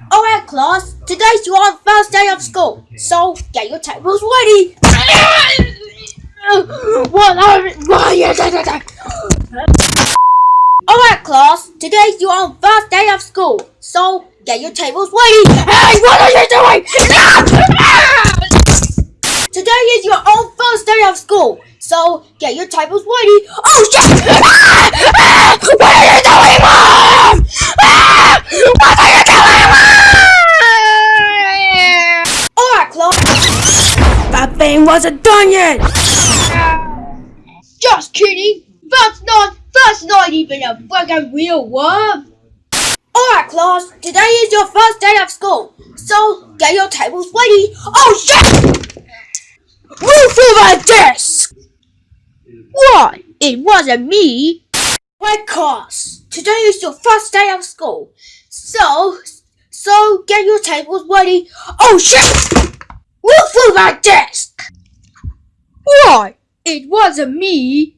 Oh, Alright, class. Today's your first day of school, so get your tables ready. what? Oh, Alright, class. Today's your first day of school, so get your tables ready. Hey, what are you doing? Today is your own first day of school, so get your tables ready. Oh shit! What are you doing, mom? Ah! What are you doing, mom? Alright, class. That thing wasn't done yet! Just kidding. That's not. That's not even a fucking real worm. Alright, class. Today is your first day of school, so get your tables ready. Oh shit! Move to the desk. What? It wasn't me. Right, class. Today is your first day of school, so so get your tables ready. Oh shit! To the desk. What? It wasn't me.